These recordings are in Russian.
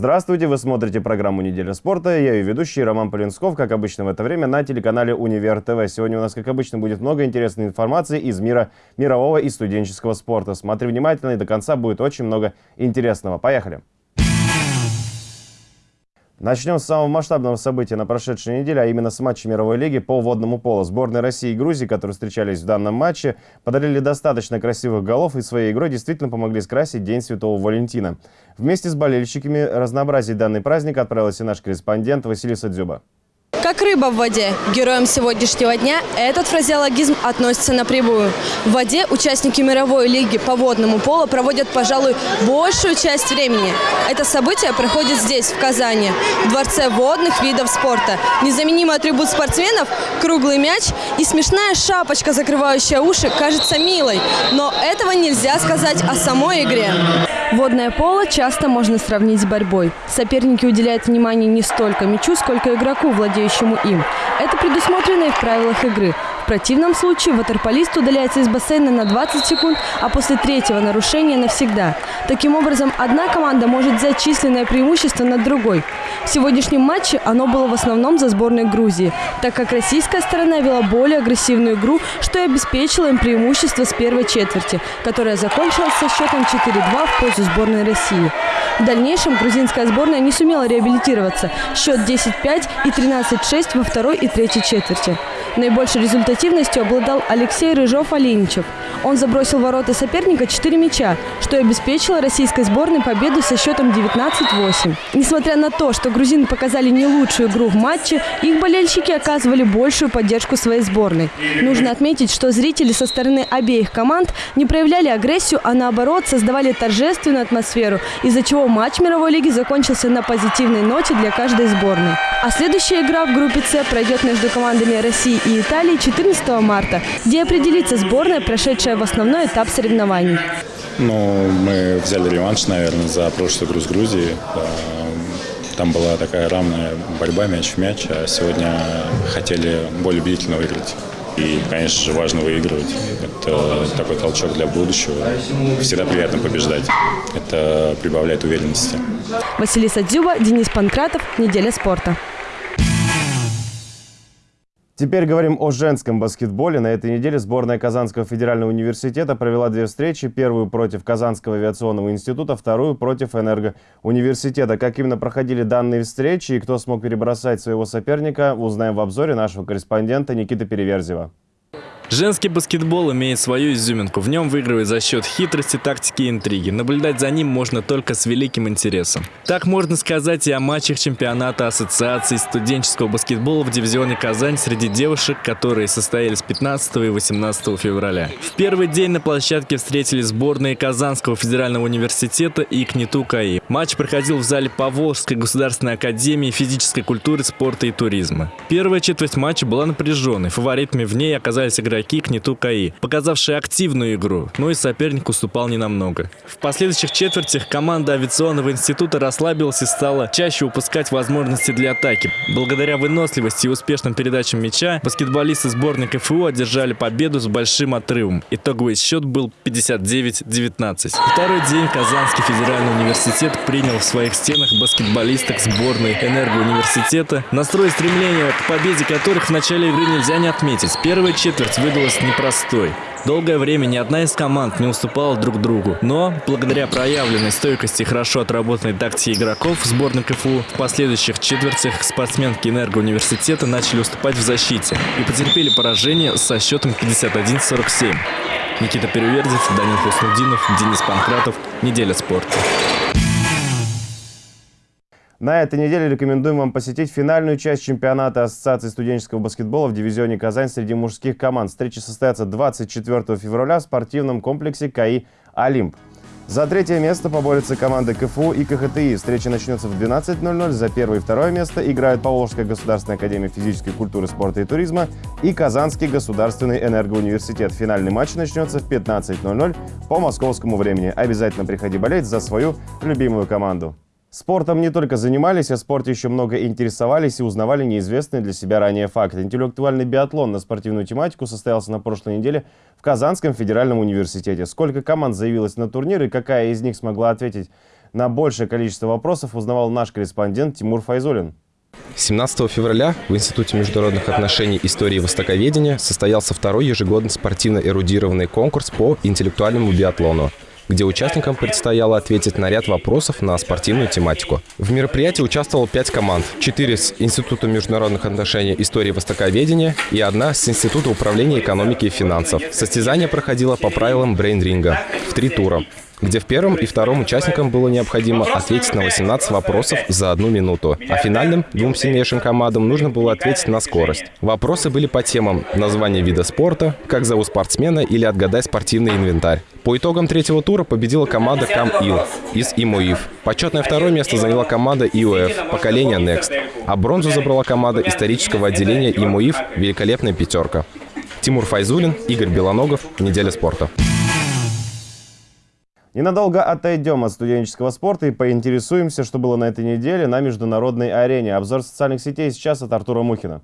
Здравствуйте, вы смотрите программу «Неделя спорта». Я ее ведущий Роман Полинсков, как обычно в это время, на телеканале «Универ ТВ». Сегодня у нас, как обычно, будет много интересной информации из мира мирового и студенческого спорта. Смотри внимательно, и до конца будет очень много интересного. Поехали! Начнем с самого масштабного события на прошедшей неделе, а именно с матча мировой лиги по водному полу. Сборные России и Грузии, которые встречались в данном матче, подарили достаточно красивых голов и своей игрой действительно помогли скрасить День Святого Валентина. Вместе с болельщиками разнообразить данный праздник отправился наш корреспондент Василиса Дзюба. Как рыба в воде. Героям сегодняшнего дня этот фразеологизм относится напрямую. В воде участники мировой лиги по водному полу проводят, пожалуй, большую часть времени. Это событие проходит здесь, в Казани, в Дворце водных видов спорта. Незаменимый атрибут спортсменов – круглый мяч и смешная шапочка, закрывающая уши, кажется милой. Но этого нельзя сказать о самой игре. Водное поло часто можно сравнить с борьбой. Соперники уделяют внимание не столько мячу, сколько игроку, владеющему им. Это предусмотрено и в правилах игры. Противном случае ватерполист удаляется из бассейна на 20 секунд, а после третьего нарушения навсегда. Таким образом, одна команда может взять численное преимущество над другой. В сегодняшнем матче оно было в основном за сборной Грузии, так как российская сторона вела более агрессивную игру, что и обеспечило им преимущество с первой четверти, которая закончилась со счетом 4-2 в пользу сборной России. В дальнейшем грузинская сборная не сумела реабилитироваться. Счет 10-5 и 13-6 во второй и третьей четверти. Наибольшей результативностью обладал Алексей Рыжов-Оленичев. Он забросил ворота соперника 4 мяча, что и обеспечило российской сборной победу со счетом 19-8. Несмотря на то, что грузины показали не лучшую игру в матче, их болельщики оказывали большую поддержку своей сборной. Нужно отметить, что зрители со стороны обеих команд не проявляли агрессию, а наоборот создавали торжественную атмосферу, из-за чего матч мировой лиги закончился на позитивной ноте для каждой сборной. А следующая игра в группе С пройдет между командами России и Италии 14 марта, где определится сборная, прошедшая в основной этап соревнований. Ну, мы взяли реванш, наверное, за прошлую игру с Грузией. Там была такая равная борьба мяч в мяч, а сегодня хотели более убедительно выиграть. И, конечно же, важно выигрывать. Это такой толчок для будущего. Всегда приятно побеждать. Это прибавляет уверенности. Василиса Дзюба, Денис Панкратов. Неделя спорта. Теперь говорим о женском баскетболе. На этой неделе сборная Казанского федерального университета провела две встречи. Первую против Казанского авиационного института, вторую против Энергоуниверситета. Как именно проходили данные встречи и кто смог перебросать своего соперника, узнаем в обзоре нашего корреспондента Никиты Переверзева. Женский баскетбол имеет свою изюминку. В нем выигрывает за счет хитрости, тактики и интриги. Наблюдать за ним можно только с великим интересом. Так можно сказать и о матчах чемпионата Ассоциации студенческого баскетбола в дивизионе Казань среди девушек, которые состоялись 15 и 18 февраля. В первый день на площадке встретились сборные Казанского федерального университета и КНИТУ КАИ. Матч проходил в зале Поволжской государственной академии физической культуры, спорта и туризма. Первая четверть матча была напряженной. Фаворитами в ней оказались игроки игроки Кнету КАИ, показавшие активную игру, но и соперник уступал ненамного. В последующих четвертях команда авиационного института расслабилась и стала чаще упускать возможности для атаки. Благодаря выносливости и успешным передачам мяча баскетболисты сборной КФУ одержали победу с большим отрывом. Итоговый счет был 59-19. Второй день Казанский федеральный университет принял в своих стенах баскетболисток сборной Энергоуниверситета, настрой стремления к победе которых в начале игры нельзя не отметить. Первая четверть вы выдалась непростой. Долгое время ни одна из команд не уступала друг другу, но благодаря проявленной стойкости и хорошо отработанной тактике игроков сборной КФУ в последующих четвертях спортсменки Энергоуниверситета начали уступать в защите и потерпели поражение со счетом 51-47. Никита Перевердев, Данил Хуснудинов, Денис Панкратов. Неделя спорта. На этой неделе рекомендуем вам посетить финальную часть чемпионата Ассоциации студенческого баскетбола в дивизионе «Казань» среди мужских команд. Встреча состоится 24 февраля в спортивном комплексе КАИ «Олимп». За третье место поборются команды КФУ и КХТИ. Встреча начнется в 12.00. За первое и второе место играют Поволжская государственная академия физической культуры, спорта и туризма и Казанский государственный энергоуниверситет. Финальный матч начнется в 15.00 по московскому времени. Обязательно приходи болеть за свою любимую команду. Спортом не только занимались, а спорте еще много интересовались и узнавали неизвестные для себя ранее факты. Интеллектуальный биатлон на спортивную тематику состоялся на прошлой неделе в Казанском федеральном университете. Сколько команд заявилось на турнир и какая из них смогла ответить на большее количество вопросов узнавал наш корреспондент Тимур Файзулин. 17 февраля в Институте международных отношений истории и востоковедения состоялся второй ежегодный спортивно-эрудированный конкурс по интеллектуальному биатлону где участникам предстояло ответить на ряд вопросов на спортивную тематику. В мероприятии участвовало пять команд. Четыре с Института международных отношений истории востоковедения и одна с Института управления экономики и финансов. Состязание проходило по правилам брейн-ринга в три тура где в первом и втором участникам было необходимо ответить на 18 вопросов за одну минуту, а финальным двум сильнейшим командам нужно было ответить на скорость. Вопросы были по темам название вида спорта, как зовут спортсмена или отгадай спортивный инвентарь. По итогам третьего тура победила команда КамИЛ из ИМОИФ. Почетное второе место заняла команда ИОФ «Поколение Next», а бронзу забрала команда исторического отделения ИМОИФ «Великолепная пятерка». Тимур Файзулин, Игорь Белоногов. Неделя спорта. Ненадолго отойдем от студенческого спорта и поинтересуемся, что было на этой неделе на международной арене. Обзор социальных сетей сейчас от Артура Мухина.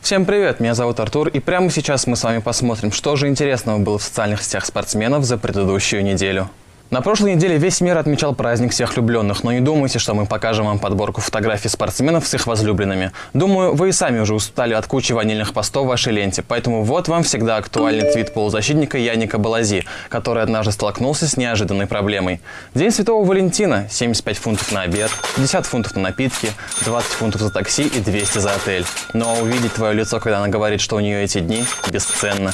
Всем привет, меня зовут Артур, и прямо сейчас мы с вами посмотрим, что же интересного было в социальных сетях спортсменов за предыдущую неделю. На прошлой неделе весь мир отмечал праздник всех влюбленных, но не думайте, что мы покажем вам подборку фотографий спортсменов с их возлюбленными. Думаю, вы и сами уже устали от кучи ванильных постов в вашей ленте, поэтому вот вам всегда актуальный твит полузащитника Яника Балази, который однажды столкнулся с неожиданной проблемой. День Святого Валентина – 75 фунтов на обед, 50 фунтов на напитки, 20 фунтов за такси и 200 за отель. Но увидеть твое лицо, когда она говорит, что у нее эти дни – бесценно.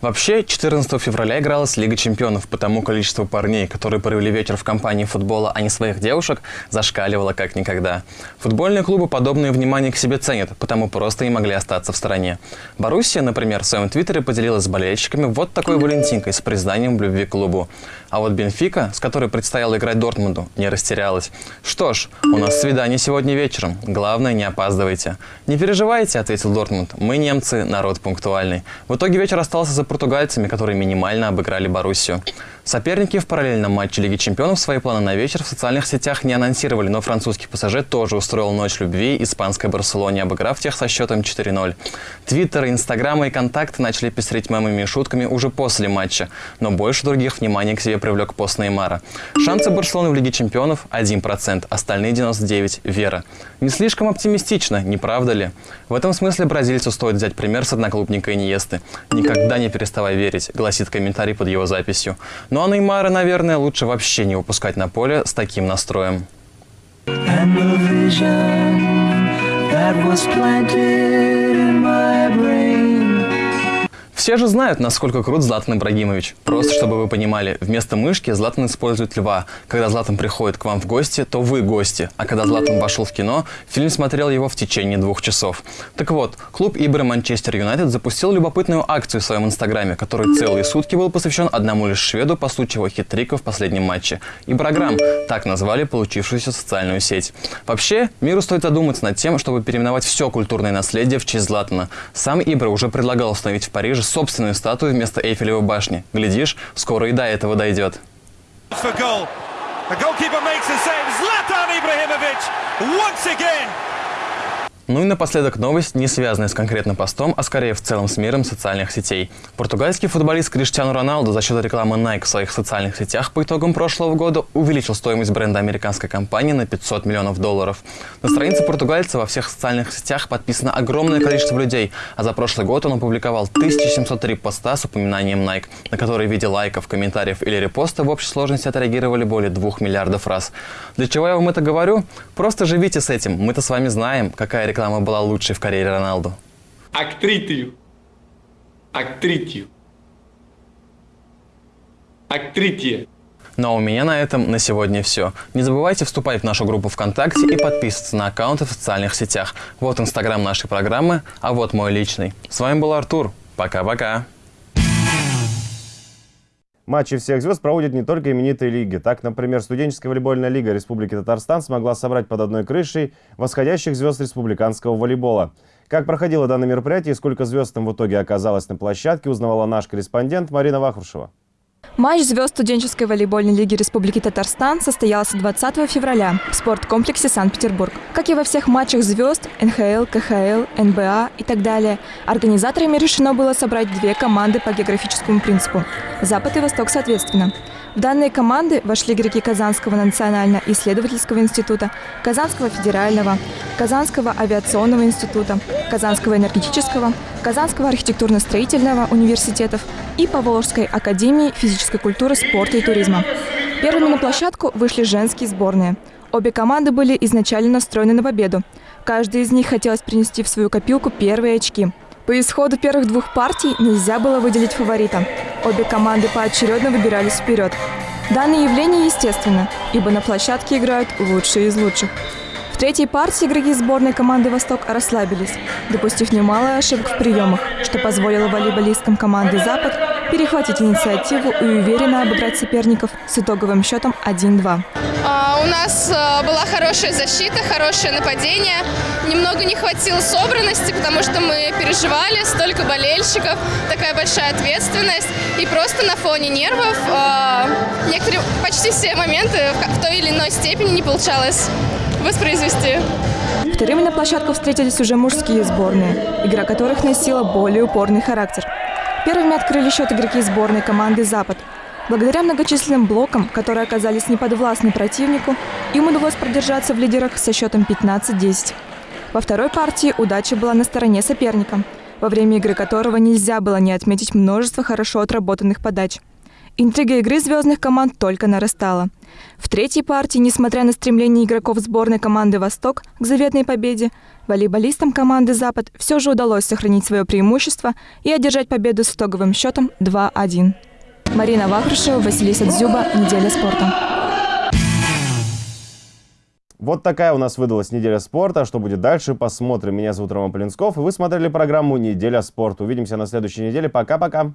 Вообще, 14 февраля игралась Лига чемпионов, потому количество парней, которые провели вечер в компании футбола, а не своих девушек, зашкаливало как никогда. Футбольные клубы подобное внимание к себе ценят, потому просто не могли остаться в стороне. Боруссия, например, в своем твиттере поделилась с болельщиками вот такой валентинкой с признанием в любви к клубу. А вот Бенфика, с которой предстояло играть Дортмунду, не растерялась. Что ж, у нас свидание сегодня вечером. Главное, не опаздывайте. Не переживайте, ответил Дортмунд. Мы, немцы, народ пунктуальный. В итоге вечер остался за португальцами, которые минимально обыграли Боруссию. Соперники в параллельном матче Лиги чемпионов свои планы на вечер в социальных сетях не анонсировали, но французский пассажир тоже устроил ночь любви испанской Барселоне, обыграв тех со счетом 4-0. Твиттер, Инстаграмы и Контакты начали пестрить мемами и шутками уже после матча, но больше других внимания к себе привлек пост Неймара. Шансы Барселоны в Лиге чемпионов 1%, остальные 99% – вера. Не слишком оптимистично, не правда ли? В этом смысле бразильцу стоит взять пример с одноклубника Иньесты. «Никогда не переставай верить», гласит комментарий под его записью. Ну а Неймара, наверное, лучше вообще не выпускать на поле с таким настроем. And the vision that was planted все же знают, насколько крут Златан Ибрагимович. Просто чтобы вы понимали, вместо мышки Златан использует льва. Когда Златан приходит к вам в гости, то вы гости. А когда Златан вошел в кино, фильм смотрел его в течение двух часов. Так вот, клуб Ибры Манчестер Юнайтед запустил любопытную акцию в своем инстаграме, который целые сутки был посвящен одному лишь шведу по случаю его хитрика в последнем матче. Ибраграм – так назвали получившуюся социальную сеть. Вообще, миру стоит задуматься над тем, чтобы переименовать все культурное наследие в честь Златана. Сам Ибра уже предлагал установить в Париже собственную статую вместо Эйфелевой башни. Глядишь, скоро и до этого дойдет. Zlatan Ibrahimovic once again ну и напоследок новость, не связанная с конкретным постом, а скорее в целом с миром социальных сетей. Португальский футболист Криштиану Роналду за счет рекламы Nike в своих социальных сетях по итогам прошлого года увеличил стоимость бренда американской компании на 500 миллионов долларов. На странице португальца во всех социальных сетях подписано огромное количество людей, а за прошлый год он опубликовал 1703 поста с упоминанием Nike, на которые в виде лайков, комментариев или репоста в общей сложности отреагировали более 2 миллиардов раз. Для чего я вам это говорю? Просто живите с этим. Мы-то с вами знаем, какая реклама реклама была лучшей в карьере Роналду? Актритию. Актритию. Актритие. Ну а у меня на этом на сегодня все. Не забывайте вступать в нашу группу ВКонтакте и подписываться на аккаунты в социальных сетях. Вот инстаграм нашей программы, а вот мой личный. С вами был Артур. Пока-пока. Матчи всех звезд проводят не только именитые лиги. Так, например, студенческая волейбольная лига Республики Татарстан смогла собрать под одной крышей восходящих звезд республиканского волейбола. Как проходило данное мероприятие и сколько звезд там в итоге оказалось на площадке, узнавала наш корреспондент Марина Вахрушева. Матч звезд студенческой волейбольной лиги Республики Татарстан состоялся 20 февраля в спорткомплексе Санкт-Петербург. Как и во всех матчах звезд НХЛ, КХЛ, НБА и так далее, организаторами решено было собрать две команды по географическому принципу – Запад и Восток соответственно. В данные команды вошли игроки Казанского национально-исследовательского института, Казанского федерального, Казанского авиационного института, Казанского энергетического, Казанского архитектурно-строительного университетов и Поволжской академии физической культуры, спорта и туризма. Первыми на площадку вышли женские сборные. Обе команды были изначально настроены на победу. Каждый из них хотелось принести в свою копилку первые очки. По исходу первых двух партий нельзя было выделить фаворита. Обе команды поочередно выбирались вперед. Данное явление естественно, ибо на площадке играют лучшие из лучших. В третьей партии игроки сборной команды «Восток» расслабились, допустив немало ошибок в приемах, что позволило волейболисткам команды «Запад» перехватить инициативу и уверенно обыграть соперников с итоговым счетом 1-2. А, у нас а, была хорошая защита, хорошее нападение. Немного не хватило собранности, потому что мы переживали, столько болельщиков, такая большая ответственность. И просто на фоне нервов а, некоторые, почти все моменты в той или иной степени не получалось воспроизвести. Вторыми на площадку встретились уже мужские сборные, игра которых носила более упорный характер. Первыми открыли счет игроки сборной команды «Запад». Благодаря многочисленным блокам, которые оказались неподвластны противнику, им удалось продержаться в лидерах со счетом 15-10. Во второй партии удача была на стороне соперника, во время игры которого нельзя было не отметить множество хорошо отработанных подач. Интрига игры звездных команд только нарастала. В третьей партии, несмотря на стремление игроков сборной команды «Восток» к заветной победе, волейболистам команды «Запад» все же удалось сохранить свое преимущество и одержать победу с итоговым счетом 2-1. Марина Вахрушева, Василиса Дзюба. Неделя спорта. Вот такая у нас выдалась неделя спорта. Что будет дальше, посмотрим. Меня зовут Роман Полинсков, и вы смотрели программу «Неделя спорта». Увидимся на следующей неделе. Пока-пока.